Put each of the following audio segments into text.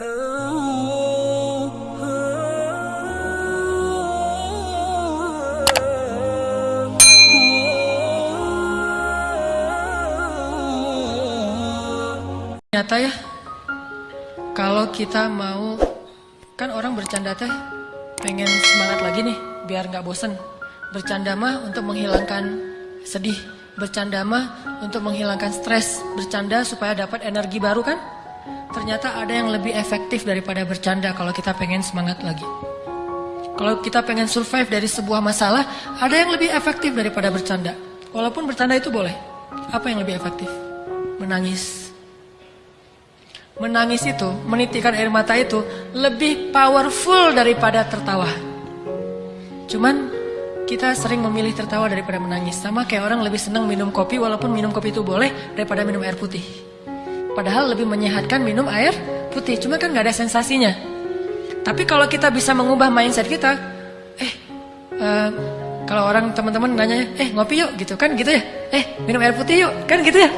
Nyata ya, kalau kita mau, kan orang bercanda teh pengen semangat lagi nih, biar nggak bosen. Bercanda mah untuk menghilangkan sedih, bercanda mah untuk menghilangkan stres, bercanda supaya dapat energi baru kan? Ternyata ada yang lebih efektif daripada bercanda kalau kita pengen semangat lagi. Kalau kita pengen survive dari sebuah masalah, ada yang lebih efektif daripada bercanda. Walaupun bercanda itu boleh. Apa yang lebih efektif? Menangis. Menangis itu, menitikan air mata itu lebih powerful daripada tertawa. Cuman kita sering memilih tertawa daripada menangis. Sama kayak orang lebih senang minum kopi walaupun minum kopi itu boleh daripada minum air putih. Padahal lebih menyehatkan minum air putih, cuma kan gak ada sensasinya. Tapi kalau kita bisa mengubah mindset kita, eh, uh, kalau orang teman-teman nanya, eh ngopi yuk gitu kan gitu ya, eh minum air putih yuk kan gitu ya.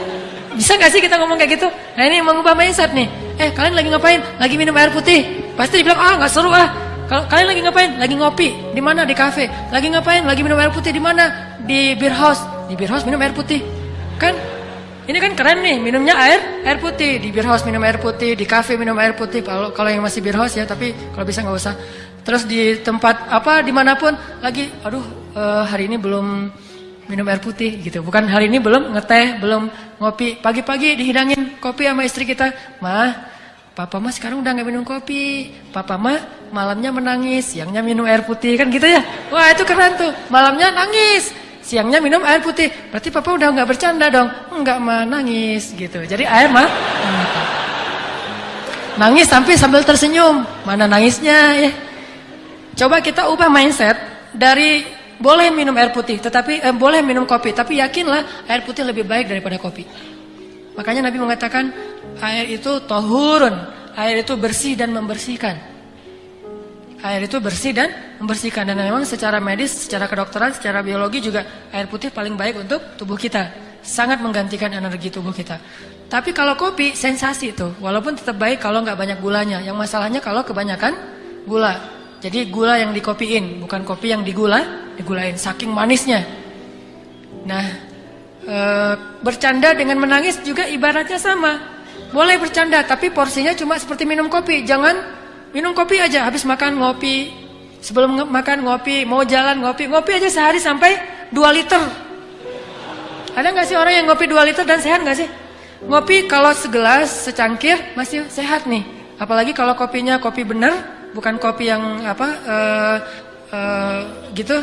Bisa gak sih kita ngomong kayak gitu? Nah ini mengubah mindset nih. Eh kalian lagi ngapain? Lagi minum air putih. Pasti dibilang ah nggak seru ah. Kalau kalian lagi ngapain? Lagi ngopi. Di mana? Di kafe. Lagi ngapain? Lagi minum air putih di mana? Di beer house. Di beer house minum air putih. Kan ini kan keren nih, minumnya air, air putih. Di beer house minum air putih, di cafe minum air putih. Kalau kalau yang masih beer house ya, tapi kalau bisa nggak usah. Terus di tempat apa, di mana pun lagi, aduh uh, hari ini belum minum air putih gitu. Bukan hari ini belum ngeteh, belum ngopi. Pagi-pagi dihidangin kopi sama istri kita. Mah, papa mah sekarang udah nggak minum kopi. Papa mah malamnya menangis, siangnya minum air putih kan gitu ya. Wah itu keren tuh, malamnya nangis siangnya minum air putih. Berarti papa udah nggak bercanda dong. Enggak mah nangis gitu. Jadi air mah nangis sampai sambil tersenyum. Mana nangisnya ya? Coba kita ubah mindset dari boleh minum air putih, tetapi eh, boleh minum kopi, tapi yakinlah air putih lebih baik daripada kopi. Makanya Nabi mengatakan air itu tohurun, air itu bersih dan membersihkan. Air itu bersih dan membersihkan dan memang secara medis, secara kedokteran, secara biologi juga air putih paling baik untuk tubuh kita. Sangat menggantikan energi tubuh kita. Tapi kalau kopi sensasi itu, walaupun tetap baik kalau nggak banyak gulanya. Yang masalahnya kalau kebanyakan gula. Jadi gula yang dikopiin, bukan kopi yang digula, digulain saking manisnya. Nah, e, bercanda dengan menangis juga ibaratnya sama. Boleh bercanda, tapi porsinya cuma seperti minum kopi. Jangan Minum kopi aja, habis makan ngopi. Sebelum makan ngopi, mau jalan ngopi. Ngopi aja sehari sampai 2 liter. Ada nggak sih orang yang ngopi 2 liter dan sehat nggak sih? Ngopi kalau segelas, secangkir masih sehat nih. Apalagi kalau kopinya kopi bener, bukan kopi yang apa uh, uh, gitu.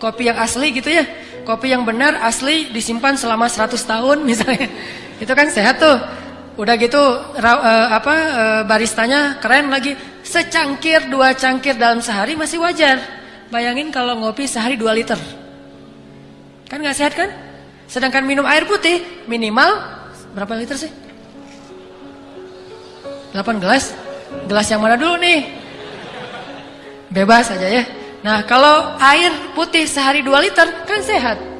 Kopi yang asli gitu ya. Kopi yang benar asli disimpan selama 100 tahun misalnya. Itu kan sehat tuh. Udah gitu uh, apa uh, baristanya keren lagi. Secangkir, dua cangkir dalam sehari masih wajar. Bayangin kalau ngopi sehari dua liter. Kan nggak sehat kan? Sedangkan minum air putih minimal berapa liter sih? 8 gelas? Gelas yang mana dulu nih? Bebas aja ya. Nah kalau air putih sehari 2 liter kan sehat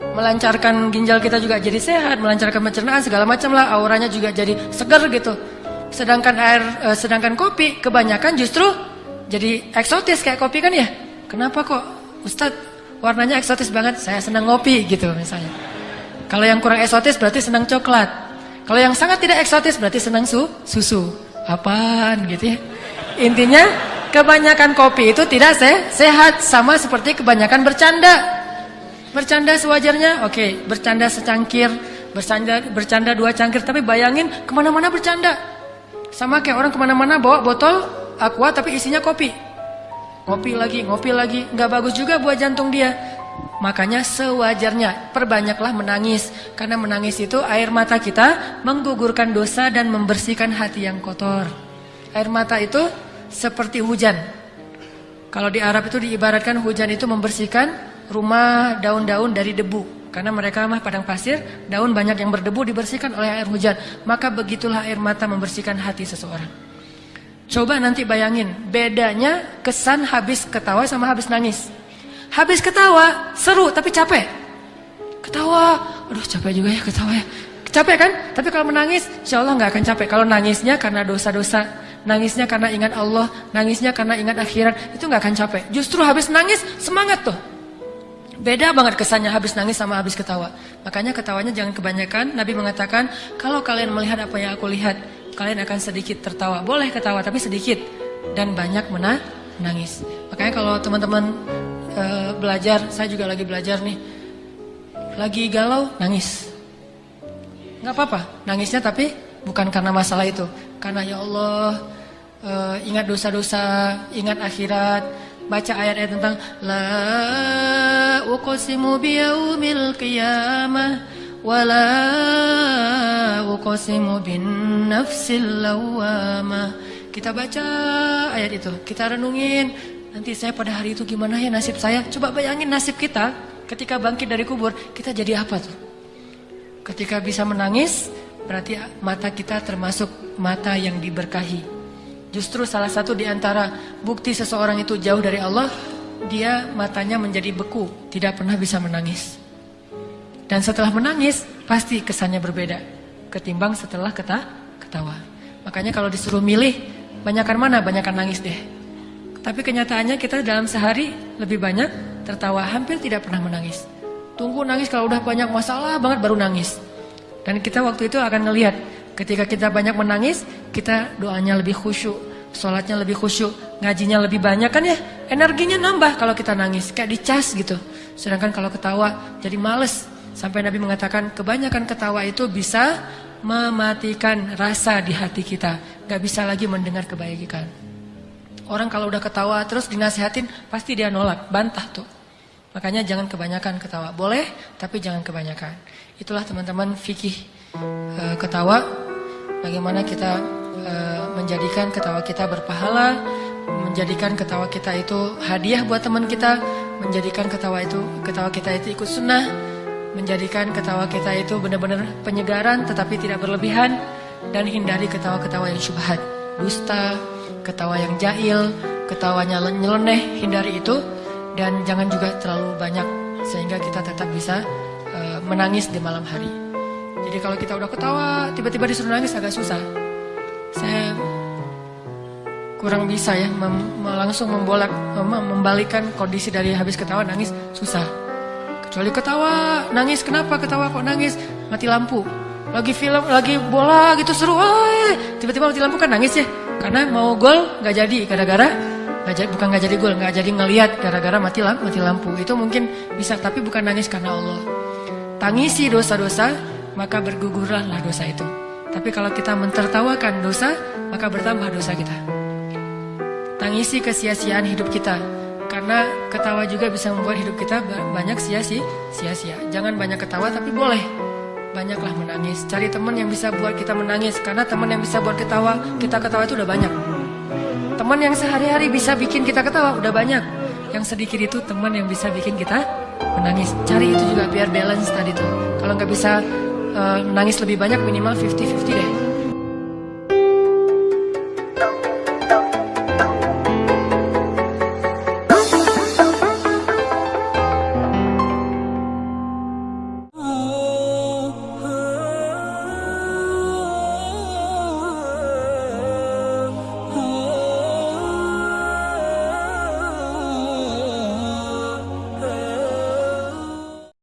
melancarkan ginjal kita juga jadi sehat, melancarkan pencernaan segala macam lah, auranya juga jadi segar gitu. Sedangkan air, eh, sedangkan kopi kebanyakan justru jadi eksotis kayak kopi kan ya. Kenapa kok Ustadz warnanya eksotis banget? Saya senang ngopi gitu misalnya. Kalau yang kurang eksotis berarti senang coklat. Kalau yang sangat tidak eksotis berarti senang su susu. Apaan gitu ya. Intinya kebanyakan kopi itu tidak se sehat sama seperti kebanyakan bercanda. Bercanda sewajarnya, oke. Okay. Bercanda secangkir, bercanda, bercanda dua cangkir. Tapi bayangin ke mana-mana bercanda. Sama kayak orang ke mana-mana bawa botol aqua tapi isinya kopi. Ngopi lagi, ngopi lagi. Nggak bagus juga buat jantung dia. Makanya sewajarnya perbanyaklah menangis. Karena menangis itu air mata kita menggugurkan dosa dan membersihkan hati yang kotor. Air mata itu seperti hujan. Kalau di Arab itu diibaratkan hujan itu membersihkan rumah daun-daun dari debu. Karena mereka mah padang pasir, daun banyak yang berdebu dibersihkan oleh air hujan. Maka begitulah air mata membersihkan hati seseorang. Coba nanti bayangin, bedanya kesan habis ketawa sama habis nangis. Habis ketawa, seru tapi capek. Ketawa, aduh capek juga ya ketawa ya. Capek kan? Tapi kalau menangis, insya Allah nggak akan capek. Kalau nangisnya karena dosa-dosa nangisnya karena ingat Allah, nangisnya karena ingat akhirat, itu nggak akan capek. Justru habis nangis semangat tuh. Beda banget kesannya habis nangis sama habis ketawa. Makanya ketawanya jangan kebanyakan. Nabi mengatakan, kalau kalian melihat apa yang aku lihat, kalian akan sedikit tertawa. Boleh ketawa tapi sedikit dan banyak menangis. Makanya kalau teman-teman e, belajar, saya juga lagi belajar nih. Lagi galau, nangis. Nggak apa-apa, nangisnya tapi bukan karena masalah itu. Karena ya Allah, e, ingat dosa-dosa, ingat akhirat, baca ayat-ayat tentang la uqsimu biyaumil qiyamah wa la uqsimu bin nafsil lawamah. Kita baca ayat itu, kita renungin nanti saya pada hari itu gimana ya nasib saya? Coba bayangin nasib kita ketika bangkit dari kubur, kita jadi apa tuh? Ketika bisa menangis, berarti mata kita termasuk mata yang diberkahi. Justru salah satu di antara bukti seseorang itu jauh dari Allah, dia matanya menjadi beku, tidak pernah bisa menangis. Dan setelah menangis, pasti kesannya berbeda ketimbang setelah keta ketawa. Makanya kalau disuruh milih, banyakkan mana? Banyakkan nangis deh. Tapi kenyataannya kita dalam sehari lebih banyak tertawa, hampir tidak pernah menangis. Tunggu nangis kalau udah banyak masalah banget baru nangis. Dan kita waktu itu akan ngelihat Ketika kita banyak menangis, kita doanya lebih khusyuk, sholatnya lebih khusyuk, ngajinya lebih banyak kan ya, energinya nambah kalau kita nangis, kayak dicas gitu. Sedangkan kalau ketawa jadi males. Sampai Nabi mengatakan kebanyakan ketawa itu bisa mematikan rasa di hati kita, gak bisa lagi mendengar kebaikan. Orang kalau udah ketawa terus dinasehatin pasti dia nolak, bantah tuh. Makanya jangan kebanyakan ketawa. Boleh, tapi jangan kebanyakan. Itulah teman-teman fikih e, ketawa. Bagaimana kita e, menjadikan ketawa kita berpahala, menjadikan ketawa kita itu hadiah buat teman kita, menjadikan ketawa itu ketawa kita itu ikut sunnah, menjadikan ketawa kita itu benar-benar penyegaran tetapi tidak berlebihan dan hindari ketawa-ketawa yang syubhat, dusta, ketawa yang jahil, ketawanya nyeleneh, hindari itu dan jangan juga terlalu banyak sehingga kita tetap bisa uh, menangis di malam hari. Jadi kalau kita udah ketawa, tiba-tiba disuruh nangis agak susah. Saya kurang bisa ya mem langsung membolak mem membalikan kondisi dari habis ketawa nangis susah. Kecuali ketawa, nangis kenapa ketawa kok nangis? Mati lampu. Lagi film, lagi bola gitu seru, tiba-tiba mati lampu kan nangis ya. Karena mau gol nggak jadi gara-gara Gak jadi, bukan nggak jadi gol, nggak jadi ngelihat gara-gara mati lampu, mati lampu. Itu mungkin bisa, tapi bukan nangis karena Allah. Tangisi dosa-dosa, maka bergugurlah dosa itu. Tapi kalau kita mentertawakan dosa, maka bertambah dosa kita. Tangisi kesia-siaan hidup kita, karena ketawa juga bisa membuat hidup kita banyak sia-sia. Jangan banyak ketawa, tapi boleh banyaklah menangis. Cari teman yang bisa buat kita menangis, karena teman yang bisa buat ketawa, kita ketawa itu udah banyak. Teman yang sehari-hari bisa bikin kita ketawa udah banyak. Yang sedikit itu teman yang bisa bikin kita menangis. Cari itu juga biar balance tadi tuh. Kalau nggak bisa uh, nangis lebih banyak minimal 50-50 deh.